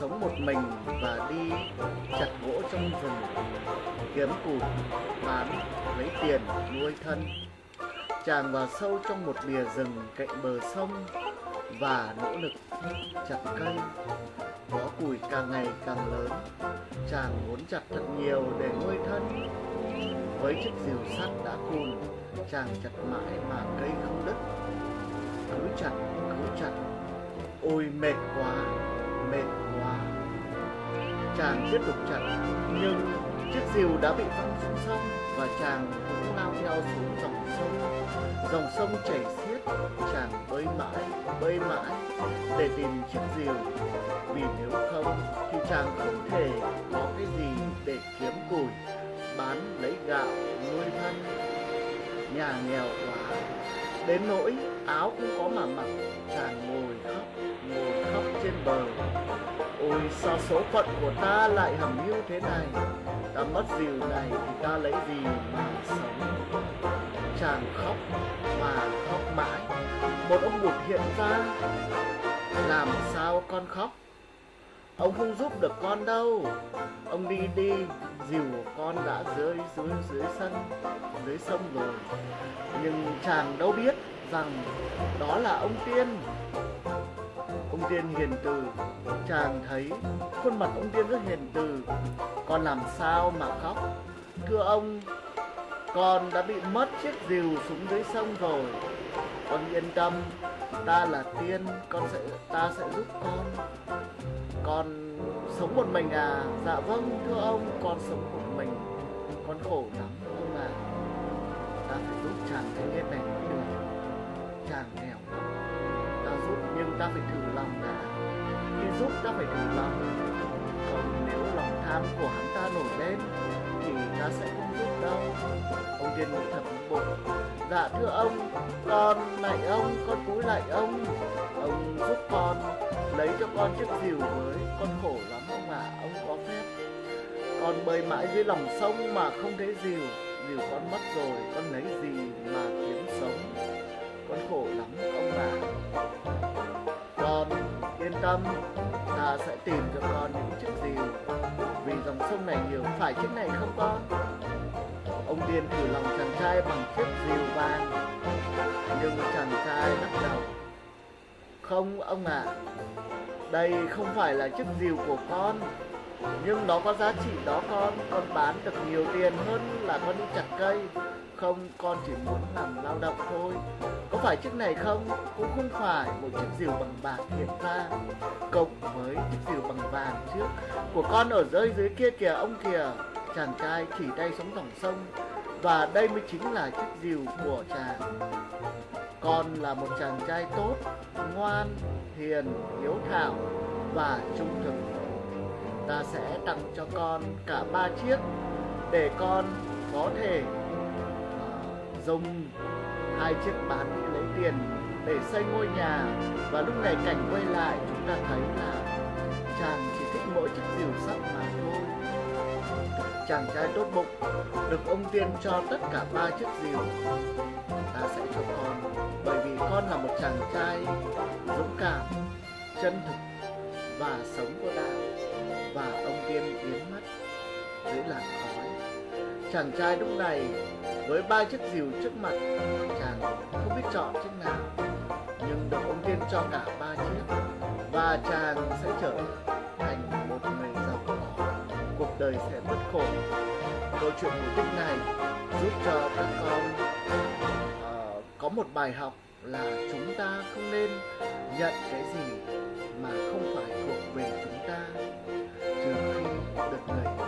sống một mình và đi chặt gỗ trong rừng, kiếm củi bán, lấy tiền, nuôi thân. Chàng vào sâu trong một bìa rừng cạnh bờ sông và nỗ lực chặt cây. Có củi càng ngày càng lớn, chàng muốn chặt thật nhiều để nuôi thân. Với chiếc rìu sắt đã cùn, chàng chặt mãi mà cây không đứt. Cứ chặt cứ chặt. Ôi, mệt quá mệt quá chàng tiếp tục chặt nhưng chiếc diều đã bị văng xuống sông và chàng cũng lao theo xuống dòng sông. Dòng sông chảy xiết, chàng bơi mãi bơi mãi để tìm chiếc diều vì nếu không thì chàng không thể có cái gì để kiếm củi, bán lấy gạo, nuôi thân. Nhà nghèo quá. Đến nỗi áo không có mà mặc. Chàng ngồi khóc ngồi khóc trên bờ ôi, sao số phận của ta lại hầm hiu thế này? Ta mất dìu này thì ta lấy gì mà sống? Chàng khóc mà khóc mãi. Một ông bụt hiện ra. Làm sao con khóc? Ông không giúp được con đâu. Ông đi đi, Dìu của con đã rơi dưới dưới sân, dưới sông rồi. Nhưng chàng đâu biết rằng đó là ông tiên ông tiên hiền từ. Chàng thấy khuôn mặt ông tiên rất hiền từ. Con làm sao mà khóc? Thưa ông, con đã bị mất chiếc rìu xuống dưới sông rồi. Con yên tâm, ta là tiên, con sẽ, ta sẽ giúp con. Con sống một mình à? Dạ vâng thưa ông, con sống một mình. Con khổ lắm, ông ạ. À. ta phải giúp chàng thanh niên này mới được. Chàng nghèo giúp nhưng ta phải thử lòng đã. Khi giúp ta phải thử lòng. Còn nếu lòng tham của hắn ta nổi lên thì ta sẽ không giúp đâu. Ông tiên nghĩ thật bụng dạ thưa ông con lạy ông con cúi lạy ông. Ông giúp con lấy cho con chiếc rìu với con khổ lắm ông ạ à, ông có phép. Con bơi mãi dưới lòng sông mà không thấy rìu. Rìu con mất rồi con lấy gì mà kiếm sống? Con khổ lắm ông ạ. à tâm ta sẽ tìm cho con những chiếc diều vì dòng sông này nhiều phải chiếc này không con? Ông điên thử lòng chàng trai bằng chiếc diều vàng. Nhưng chàng trai lắc đầu. Không ông ạ. À, đây không phải là chiếc diều của con. Nhưng nó có giá trị đó con. Con bán được nhiều tiền hơn là con đi chặt cây. Không con chỉ muốn làm lao động thôi phải chiếc này không? Cũng không phải. Một chiếc diều bằng bạc hiện ra. Cộng với chiếc diều bằng vàng trước. Của con ở rơi dưới kia kìa ông kìa. Chàng trai chỉ tay sóng dòng sông. Và đây mới chính là chiếc diều của chàng. Con là một chàng trai tốt ngoan hiền hiếu thảo và trung thực. Ta sẽ tặng cho con cả ba chiếc để con có thể uh, dùng hai chiếc bán đi lấy tiền để xây ngôi nhà và lúc này cảnh quay lại, chúng ta thấy là chàng chỉ thích mỗi chiếc rìu sắt mà thôi. Chàng trai tốt bụng được ông tiên cho tất cả ba chiếc rìu. Ta sẽ cho con, bởi vì con là một chàng trai dũng cảm, chân thực và sống có đạo. Và ông tiên biến mất dưới làn khói. Chàng trai lúc này với ba chiếc rìu trước mặt. Chàng không biết chọn chiếc nào nhưng được ông tiên cho cả ba chiếc và chàng sẽ trở thành một người giàu có. Cuộc đời sẽ bất khổ. Câu chuyện cổ tích này giúp cho các con uh, có một bài học là chúng ta không nên nhận cái gì mà không phải thuộc về chúng ta. Trừ khi được người